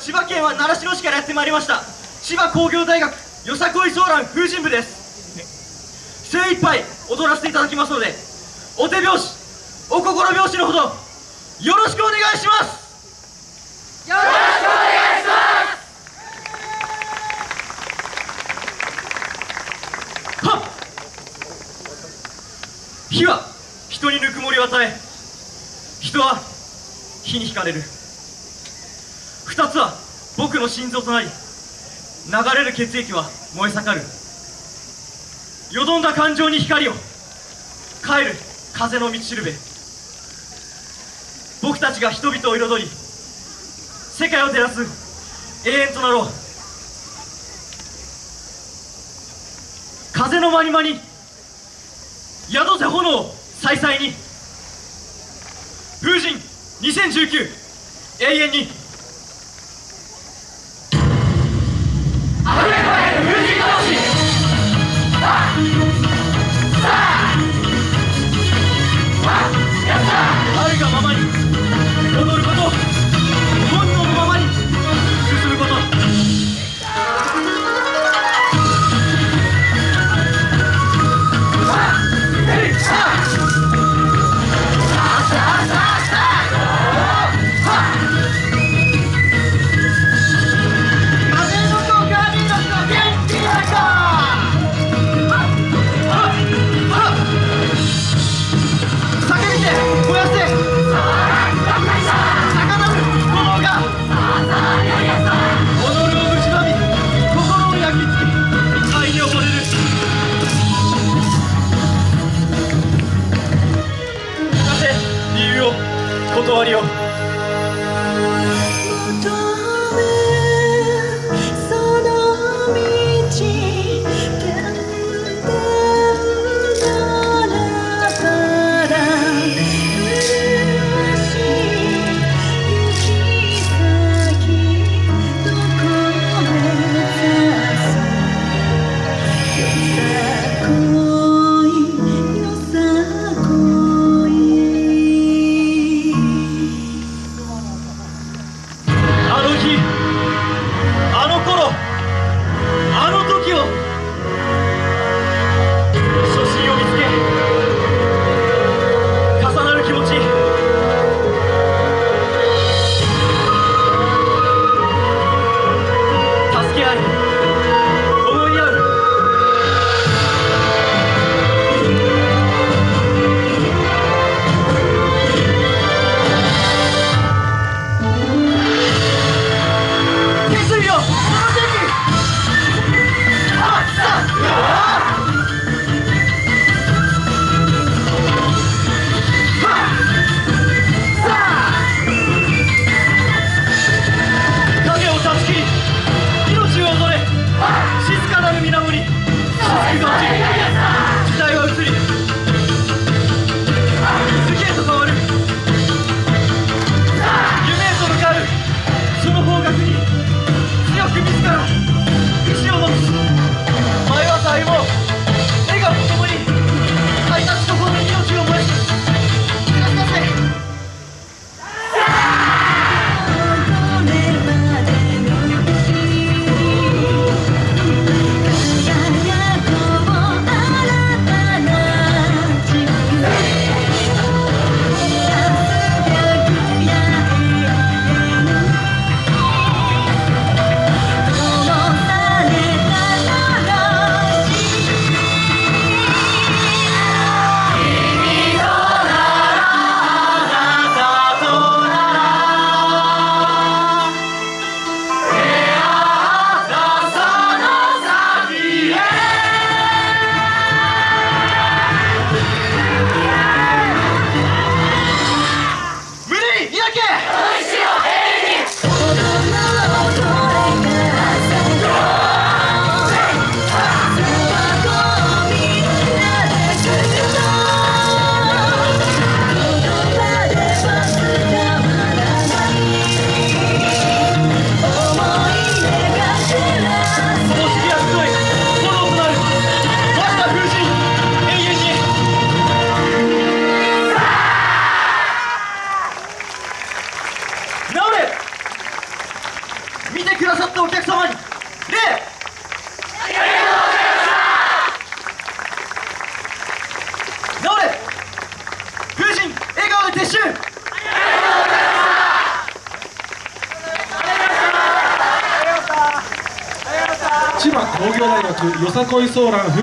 千葉県は習志野市からやってまいりました。千葉工業大学よさこいソーラン風神部です。精一杯踊らせていただきますのでお手拍子お心拍子のほどよろしくお願いします。よろしくお願いします。はっ。火は人にぬくもりを与え人は火に惹かれる。二つは僕の心臓となり流れる血液は燃え盛る。よどんだ感情に光を帰る風の道しるべ。僕たちが人々を彩り世界を照らす永遠となろう。風のまにまに宿せ炎再々に。風神2019永遠に。てくださったお客様に。礼れ風神笑顔で撤収。千葉工業大学よさこいソーラン